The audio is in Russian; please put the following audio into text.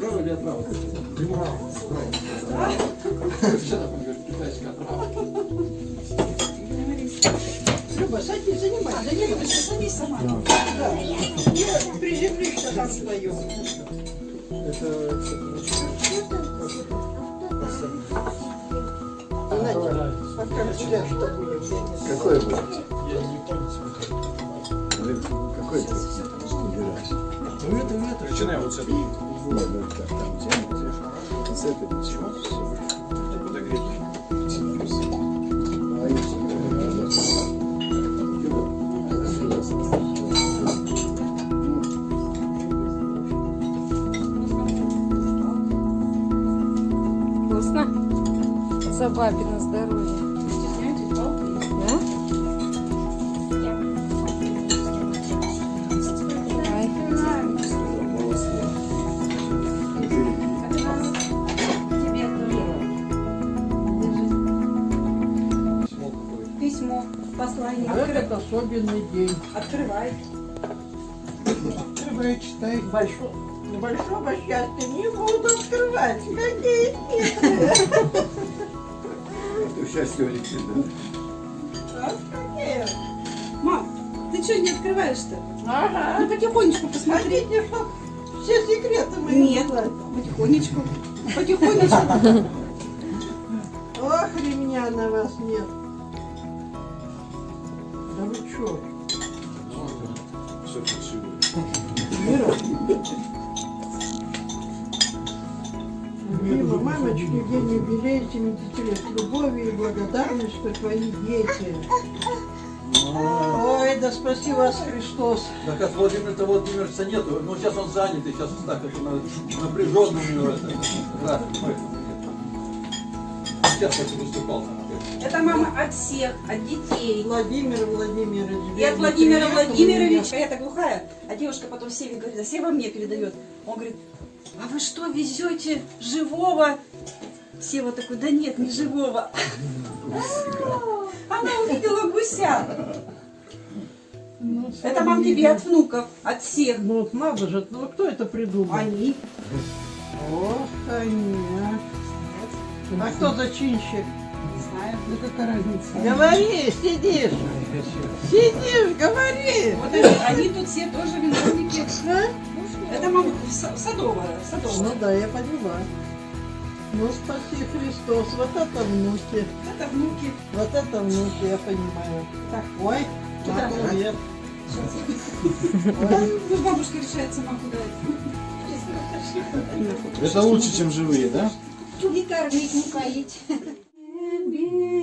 Право или отправо? Право. Китайская отправа. Люба, садись, занимайся, занимайся, садись сама. Да. Я приземлишься там вдвоем. Надя, а как тебя что будет? Какой ты выбираешь? Ну это, ну это. Начинай вот с этого. Нет, ну так, там с этой начнем. Подогреть. А если Вкусно? За бабино здоровье. Послание. Этот особенный день. Открывай. Открывай, читай. Большого, большого счастья не буду открывать. Какие хитрые. Ты счастье Алексей, да? А, какие? Мам, ты что не открываешь-то? Ага. Ну потихонечку посмотри. Хотите, чтоб все секреты мои Нет, потихонечку. Потихонечку. Ох, ремня на вас нет. Вы чё? Все красиво. Мира? Любимая мамочки, день юбилей, 70 лет. С любовью и благодарностью твои дети. Ой, да спаси вас Христос. Так от Владимира Владимировича нету. Ну сейчас он занят, и сейчас так это на- напряженно у него Сейчас как выступал. Это мама от всех, от детей. Владимир Владимирович. И от Владимира Владимировича. Я-то глухая. А девушка потом Севе говорит, а Сева мне передает. Он говорит, а вы что, везете живого? Сева такой, да нет, не живого. Она увидела гуся. Ну, Это мам тебе от внуков, от всех. Ну, вот надо же, ну кто это придумал? Они. Ох, конечно. А кто зачинщик? Не знаю. Ну какая разница? Говори, сидишь. Сидишь, говори. Вот они, они тут все тоже виновники. А? Это мама Са- садовая, садовая. Ну да, я поняла. Ну, спаси Христос. Вот это внуки. Это внуки. Вот это внуки, я понимаю. Так, Ой, Куда? привет. Да, ну, бабушка решает сама куда это. Это лучше, чем живые, да? Не кормить, не поить. Белый